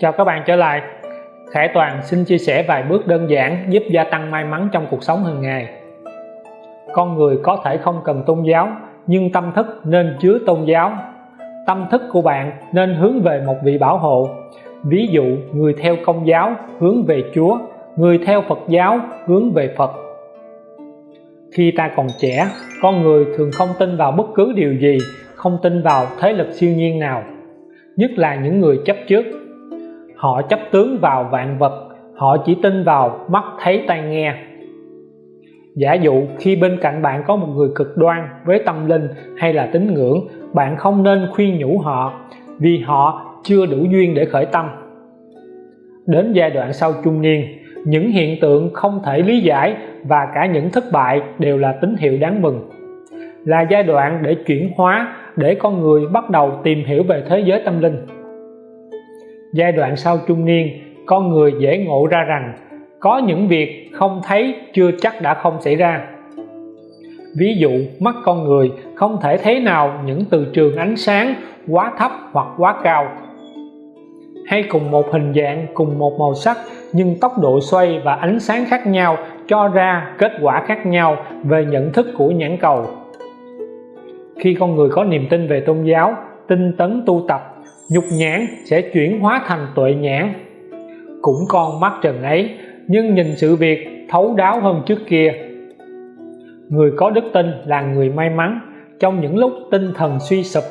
Chào các bạn trở lại. Khải Toàn xin chia sẻ vài bước đơn giản giúp gia tăng may mắn trong cuộc sống hàng ngày. Con người có thể không cần tôn giáo nhưng tâm thức nên chứa tôn giáo. Tâm thức của bạn nên hướng về một vị bảo hộ. Ví dụ người theo công giáo hướng về Chúa Người theo Phật giáo hướng về Phật. Khi ta còn trẻ, con người thường không tin vào bất cứ điều gì Không tin vào thế lực siêu nhiên nào Nhất là những người chấp trước họ chấp tướng vào vạn vật, họ chỉ tin vào mắt thấy tai nghe. Giả dụ khi bên cạnh bạn có một người cực đoan với tâm linh hay là tín ngưỡng, bạn không nên khuyên nhủ họ vì họ chưa đủ duyên để khởi tâm. Đến giai đoạn sau trung niên, những hiện tượng không thể lý giải và cả những thất bại đều là tín hiệu đáng mừng. Là giai đoạn để chuyển hóa, để con người bắt đầu tìm hiểu về thế giới tâm linh giai đoạn sau trung niên, con người dễ ngộ ra rằng, có những việc không thấy, chưa chắc đã không xảy ra. Ví dụ, mắt con người không thể thấy nào những từ trường ánh sáng quá thấp hoặc quá cao. Hay cùng một hình dạng, cùng một màu sắc, nhưng tốc độ xoay và ánh sáng khác nhau cho ra kết quả khác nhau về nhận thức của nhãn cầu. Khi con người có niềm tin về tôn giáo, tinh tấn tu tập nhục nhãn sẽ chuyển hóa thành tuệ nhãn. Cũng con mắt trần ấy, nhưng nhìn sự việc thấu đáo hơn trước kia. Người có đức tin là người may mắn. Trong những lúc tinh thần suy sụp,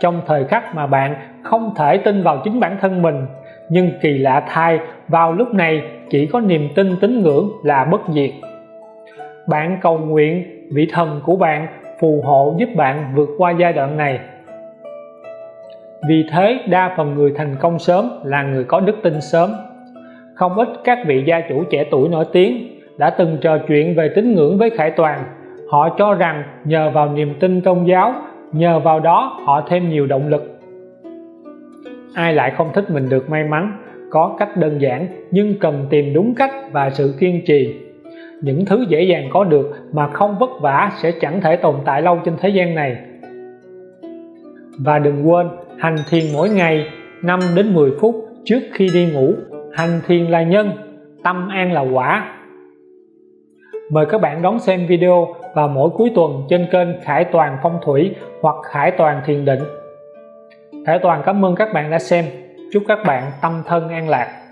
trong thời khắc mà bạn không thể tin vào chính bản thân mình, nhưng kỳ lạ thay, vào lúc này chỉ có niềm tin tín ngưỡng là bất diệt. Bạn cầu nguyện vị thần của bạn phù hộ giúp bạn vượt qua giai đoạn này vì thế, đa phần người thành công sớm là người có đức tin sớm. Không ít các vị gia chủ trẻ tuổi nổi tiếng đã từng trò chuyện về tín ngưỡng với Khải Toàn. Họ cho rằng nhờ vào niềm tin tôn giáo, nhờ vào đó họ thêm nhiều động lực. Ai lại không thích mình được may mắn, có cách đơn giản nhưng cần tìm đúng cách và sự kiên trì. Những thứ dễ dàng có được mà không vất vả sẽ chẳng thể tồn tại lâu trên thế gian này. Và đừng quên hành thiền mỗi ngày 5 đến 10 phút trước khi đi ngủ. Hành thiền là nhân, tâm an là quả. Mời các bạn đón xem video vào mỗi cuối tuần trên kênh Khải Toàn Phong Thủy hoặc Khải Toàn Thiền Định. Khải Toàn, cảm ơn các bạn đã xem. Chúc các bạn tâm thân an lạc.